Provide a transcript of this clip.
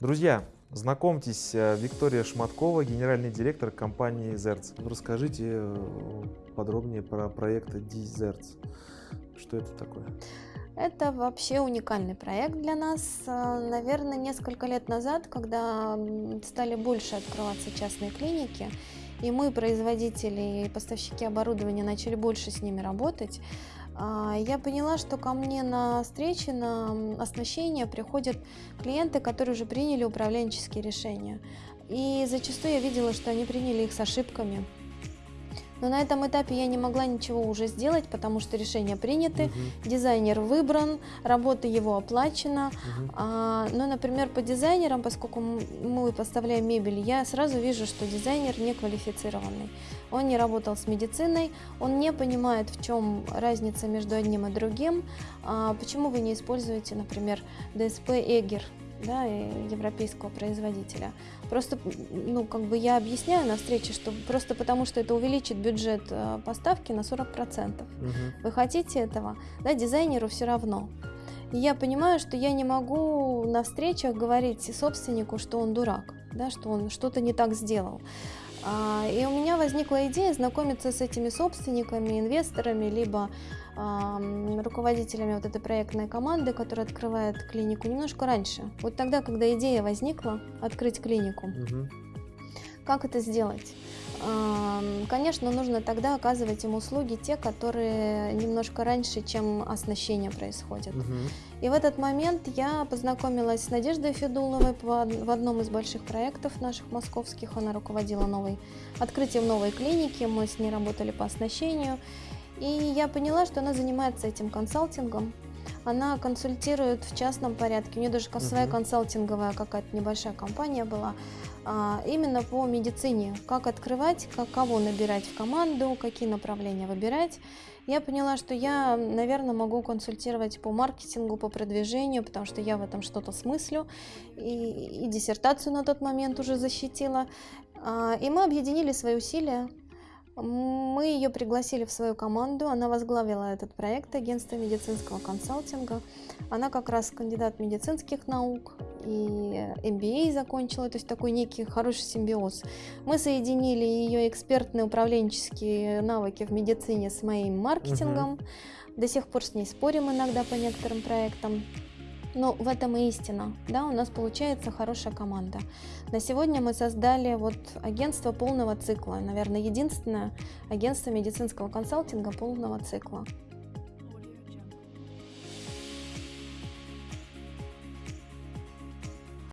Друзья, знакомьтесь, э, Виктория Шматкова, генеральный директор компании Zerts. Расскажите э, подробнее про проект Dizerts. Что это такое? Это вообще уникальный проект для нас. Э, наверное, несколько лет назад, когда стали больше открываться частные клиники, и мы, производители и поставщики оборудования, начали больше с ними работать, я поняла, что ко мне на встречи, на оснащение приходят клиенты, которые уже приняли управленческие решения. И зачастую я видела, что они приняли их с ошибками. Но на этом этапе я не могла ничего уже сделать, потому что решения приняты, угу. дизайнер выбран, работа его оплачена. Угу. А, но, например, по дизайнерам, поскольку мы поставляем мебель, я сразу вижу, что дизайнер не квалифицированный. Он не работал с медициной, он не понимает, в чем разница между одним и другим. А, почему вы не используете, например, ДСП Эгер? Да, европейского производителя. Просто, ну, как бы я объясняю на встрече, что просто потому, что это увеличит бюджет э, поставки на 40%. Угу. Вы хотите этого? Да, дизайнеру все равно. И я понимаю, что я не могу на встречах говорить собственнику, что он дурак, да, что он что-то не так сделал. А, и у меня возникла идея знакомиться с этими собственниками, инвесторами, либо руководителями вот этой проектной команды, которая открывает клинику, немножко раньше. Вот тогда, когда идея возникла открыть клинику. Угу. Как это сделать? Конечно, нужно тогда оказывать им услуги те, которые немножко раньше, чем оснащение происходит. Угу. И в этот момент я познакомилась с Надеждой Федуловой в одном из больших проектов наших московских. Она руководила новой, открытием новой клиники, мы с ней работали по оснащению. И я поняла, что она занимается этим консалтингом. Она консультирует в частном порядке. У нее даже своя консалтинговая какая-то небольшая компания была. А, именно по медицине. Как открывать, как, кого набирать в команду, какие направления выбирать. Я поняла, что я, наверное, могу консультировать по маркетингу, по продвижению, потому что я в этом что-то смыслю. И, и диссертацию на тот момент уже защитила. А, и мы объединили свои усилия мы ее пригласили в свою команду, она возглавила этот проект агентства медицинского консалтинга. Она как раз кандидат медицинских наук и MBA закончила, то есть такой некий хороший симбиоз. Мы соединили ее экспертные управленческие навыки в медицине с моим маркетингом. Угу. До сих пор с ней спорим иногда по некоторым проектам. Но в этом и истина. Да, у нас получается хорошая команда. На сегодня мы создали вот агентство полного цикла. Наверное, единственное агентство медицинского консалтинга полного цикла.